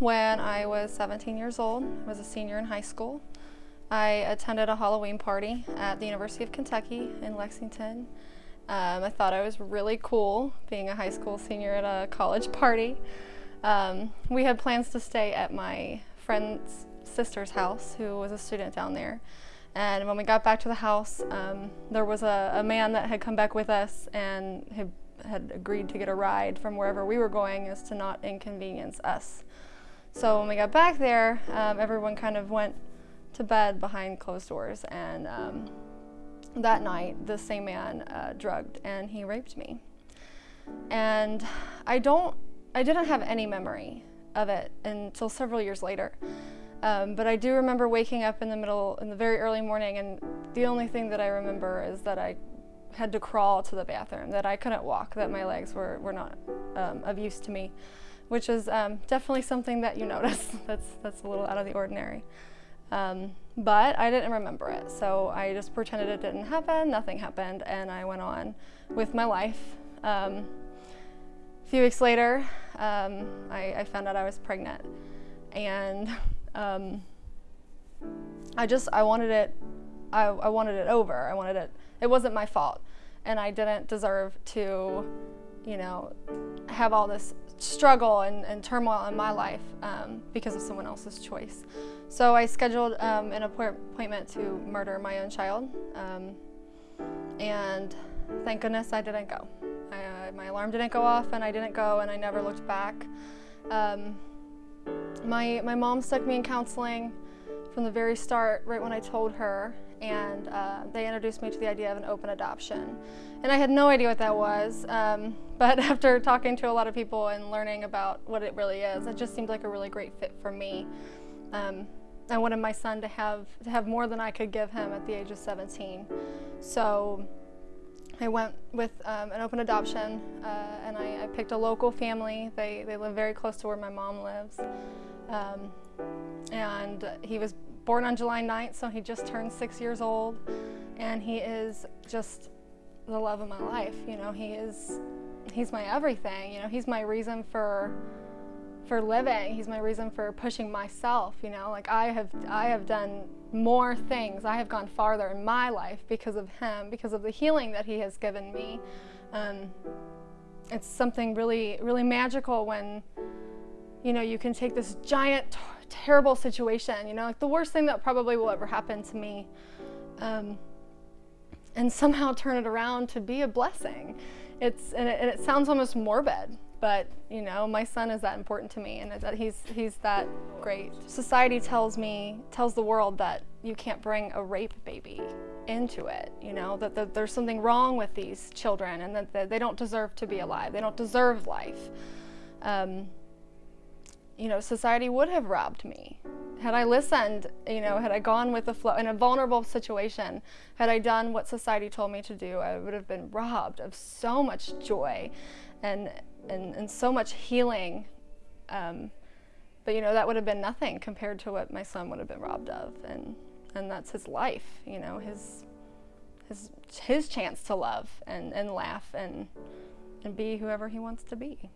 when I was 17 years old. I was a senior in high school. I attended a Halloween party at the University of Kentucky in Lexington. Um, I thought I was really cool being a high school senior at a college party. Um, we had plans to stay at my friend's sister's house who was a student down there. And when we got back to the house, um, there was a, a, man that had come back with us and had, had agreed to get a ride from wherever we were going as to not inconvenience us. So when we got back there, um, everyone kind of went to bed behind closed doors and um, that night the same man uh, drugged and he raped me. And I don't, I didn't have any memory of it until several years later. Um, but I do remember waking up in the middle, in the very early morning, and the only thing that I remember is that I had to crawl to the bathroom, that I couldn't walk, that my legs were, were not um, of use to me, which is um, definitely something that you notice. that's, that's a little out of the ordinary. Um, but I didn't remember it, so I just pretended it didn't happen, nothing happened, and I went on with my life. Um, a few weeks later, um, I, I found out I was pregnant, and um, I just, I wanted it, I, I wanted it over. I wanted it, it wasn't my fault. And I didn't deserve to, you know, have all this struggle and, and turmoil in my life um, because of someone else's choice. So I scheduled um, an appointment to murder my own child. Um, and thank goodness I didn't go. I, uh, my alarm didn't go off and I didn't go and I never looked back. Um, my, my mom stuck me in counseling from the very start, right when I told her, and uh, they introduced me to the idea of an open adoption. And I had no idea what that was, um, but after talking to a lot of people and learning about what it really is, it just seemed like a really great fit for me. Um, I wanted my son to have, to have more than I could give him at the age of 17. So I went with um, an open adoption uh, and I, I, picked a local family. They, they live very close to where my mom lives. Um, and he was born on July 9th, so he just turned six years old. And he is just the love of my life. You know, he is, he's my everything. You know, he's my reason for for living. He's my reason for pushing myself, you know, like I have, I have done more things. I have gone farther in my life because of him, because of the healing that he has given me. Um, it's something really, really magical when, you know, you can take this giant, terrible situation, you know, like the worst thing that probably will ever happen to me, um, and somehow turn it around to be a blessing. It's, and it, and it sounds almost morbid, but you know my son is that important to me and that he's he's that great. Society tells me tells the world that you can't bring a rape baby into it you know that, there's something wrong with these children and that, that, they don't deserve to be alive. They don't deserve life. Um, you know society would have robbed me had I listened, you know, had I gone with the flow in a vulnerable situation, had I done what society told me to do, I would have been robbed of so much joy and and, and so much healing. Um, but you know, that would have been nothing compared to what my son would have been robbed of. And, and that's his life, you know, his, his, his chance to love and, and laugh and, and be whoever he wants to be.